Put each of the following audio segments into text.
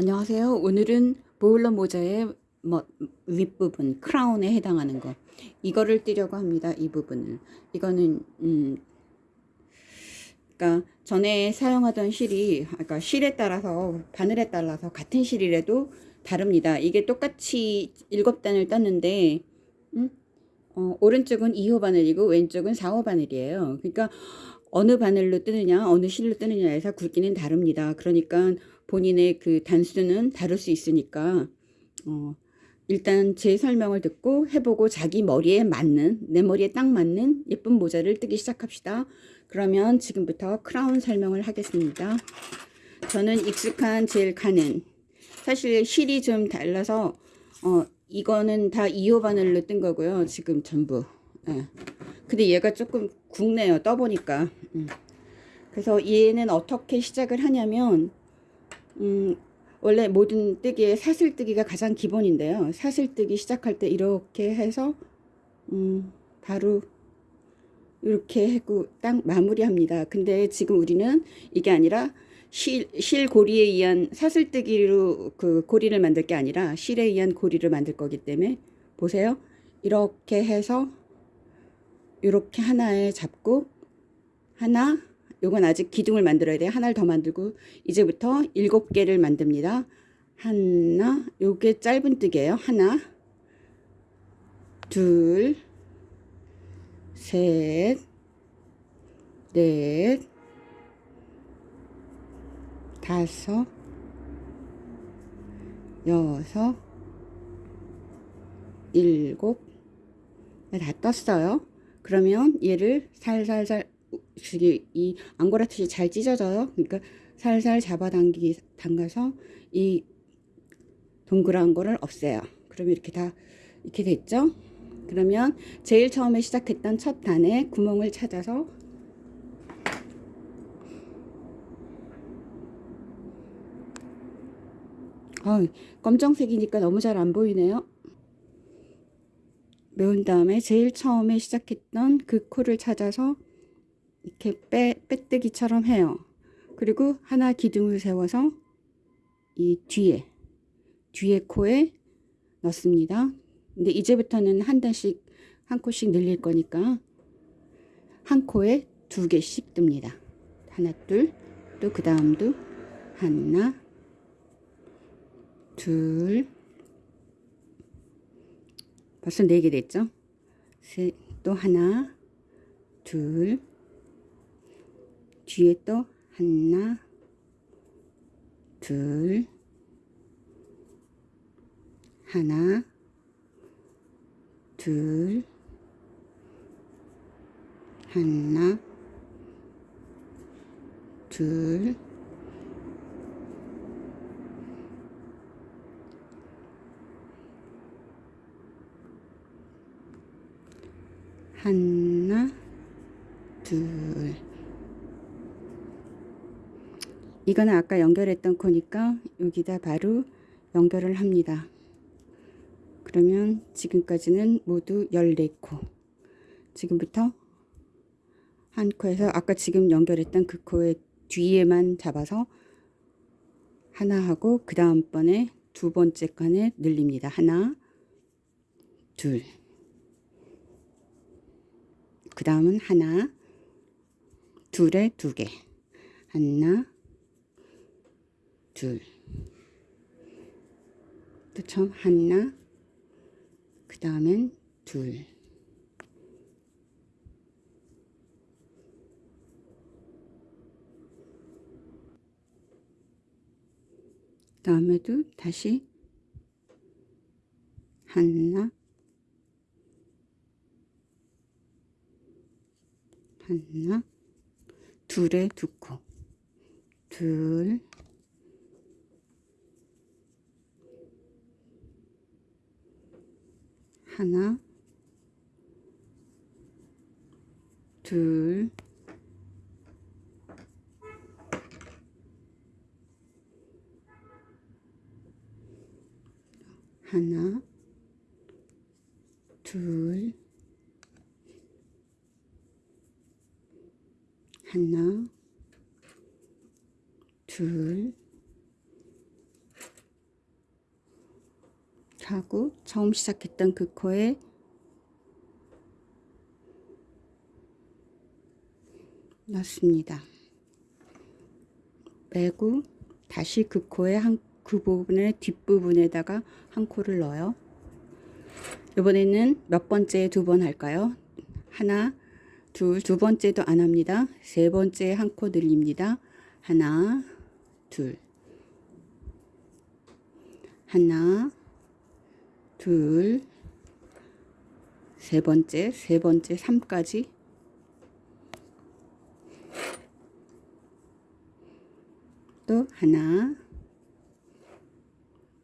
안녕하세요. 오늘은 보일러 모자의 뭐 윗부분 크라운에 해당하는 거 이거를 띄려고 합니다. 이 부분을 이거는 음 그러니까 전에 사용하던 실이 그러니까 실에 따라서 바늘에 따라서 같은 실이라도 다릅니다. 이게 똑같이 7단을 떴는데 음? 어, 오른쪽은 2호 바늘이고 왼쪽은 4호 바늘이에요. 그러니까 어느 바늘로 뜨느냐 어느 실로 뜨느냐에서 굵기는 다릅니다. 그러니까 본인의 그 단수는 다를 수 있으니까 어, 일단 제 설명을 듣고 해보고 자기 머리에 맞는 내 머리에 딱 맞는 예쁜 모자를 뜨기 시작합시다. 그러면 지금부터 크라운 설명을 하겠습니다. 저는 익숙한 제일 가는 사실 실이 좀 달라서 어, 이거는 다 2호 바늘로 뜬 거고요. 지금 전부. 예. 근데 얘가 조금 굵네요. 떠보니까. 음. 그래서 얘는 어떻게 시작을 하냐면 음, 원래 모든 뜨기에 사슬뜨기가 가장 기본인데요. 사슬뜨기 시작할 때 이렇게 해서 음, 바로 이렇게 하고 딱 마무리합니다. 근데 지금 우리는 이게 아니라 실, 실 고리에 의한 사슬뜨기로 그 고리를 만들 게 아니라 실에 의한 고리를 만들 거기 때문에 보세요. 이렇게 해서 이렇게 하나에 잡고 하나 요건 아직 기둥을 만들어야 돼요. 하나를 더 만들고 이제부터 일곱 개를 만듭니다. 하나 요게 짧은 뜨개예요. 하나 둘 셋, 넷, 다섯, 여섯, 일곱, 네, 다 떴어요. 그러면 얘를 살살살 이 앙고라트이 잘 찢어져요. 그러니까 살살 잡아당기 담가서 이 동그란 거를 없애요. 그러면 이렇게 다 이렇게 됐죠? 그러면 제일 처음에 시작했던 첫 단에 구멍을 찾아서 어, 검정색이니까 너무 잘 안 보이네요. 메운 다음에 제일 처음에 시작했던 그 코를 찾아서 이렇게 빼, 빼뜨기처럼 해요. 그리고 하나 기둥을 세워서 이 뒤에 뒤에 코에 넣습니다. 근데 이제부터는 한 단씩 한 코씩 늘릴 거니까 한 코에 두 개씩 뜹니다. 하나 둘 또 그 다음도 하나 둘 벌써 네 개 됐죠? 셋, 또 하나 둘 뒤에 또 하나 둘 하나 둘 하나 둘 하나 둘 이거는 아까 연결했던 코니까 여기다 바로 연결을 합니다. 그러면 지금까지는 모두 14코 지금부터 한 코에서 아까 지금 연결했던 그 코의 뒤에만 잡아서 하나 하고 그 다음번에 두 번째 칸에 늘립니다. 하나 둘그 다음은 하나 둘에 두개 하나 둘 또 처음 하나 그 다음엔 둘. 다음에도 다시 하나 하나 둘에 두코. 둘 하나 둘 하나 둘 하나 둘 이렇게 하고 처음 시작했던 그 코에 넣습니다. 빼고 다시 그 코에 한그 부분의 뒷부분에다가 한 코를 넣어요. 이번에는 몇 번째 두 번 할까요? 하나, 둘, 두 번째도 안 합니다. 세 번째 한 코 늘립니다. 하나, 둘. 하나, 둘, 세 번째, 세 번째, 3까지. 또 하나,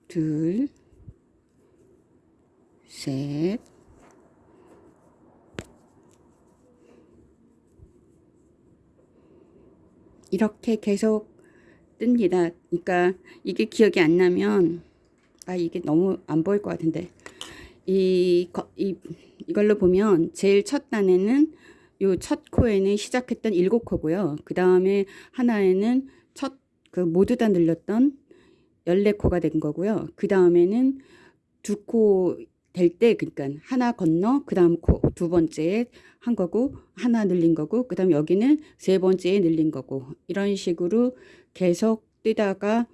둘, 셋, 이렇게 계속 뜹니다. 그러니까 이게 기억이 안 나면 아 이게 너무 안 보일 것 같은데 이, 거- 이 이걸로 보면 제일 첫 단에는 요 첫 코에는 시작했던 일곱 코고요. 그 다음에 하나에는 첫 그 모두 다 늘렸던 열네 코가 된 거고요. 그 다음에는 두 코 될 때 그러니까 하나 건너 그 다음 코 두 번째에 한 거고 하나 늘린 거고 그 다음 여기는 세 번째에 늘린 거고 이런 식으로 계속 뜨다가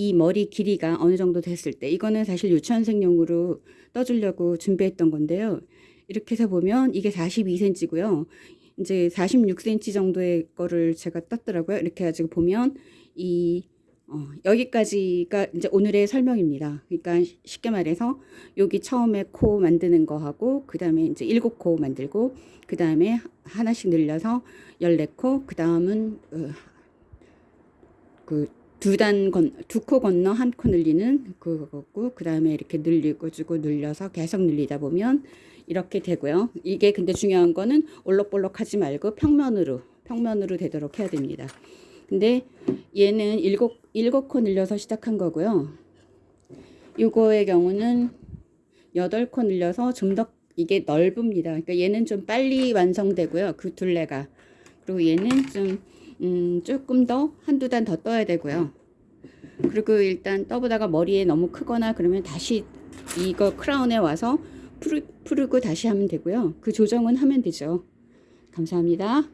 이 머리 길이가 어느 정도 됐을 때 이거는 사실 유치원생용으로 떠주려고 준비했던 건데요. 이렇게 해서 보면 이게 42cm고요. 이제 46cm 정도의 거를 제가 떴더라고요. 이렇게 해가지고 보면 이 어, 여기까지가 이제 오늘의 설명입니다. 그러니까 쉽게 말해서 여기 처음에 코 만드는 거 하고 그 다음에 이제 일곱 코 만들고 그 다음에 하나씩 늘려서 열네 코, 그 다음은 어, 그 두 단 건, 두 코 건너 한 코 늘리는 그거고 그 다음에 이렇게 늘리고 주고 늘려서 계속 늘리다 보면 이렇게 되고요. 이게 근데 중요한 거는 올록볼록 하지 말고 평면으로 평면으로 되도록 해야 됩니다. 근데 얘는 일곱 일곱 코 늘려서 시작한 거고요. 요거의 경우는 여덟 코 늘려서 좀 더 이게 넓습니다. 그러니까 얘는 좀 빨리 완성되고요. 그 둘레가. 그리고 얘는 좀 음, 조금 더 한두 단 더 떠야 되고요. 그리고 일단 떠보다가 머리에 너무 크거나 그러면 다시 이거 크라운에 와서 푸르, 푸르고 다시 하면 되고요. 그 조정은 하면 되죠. 감사합니다.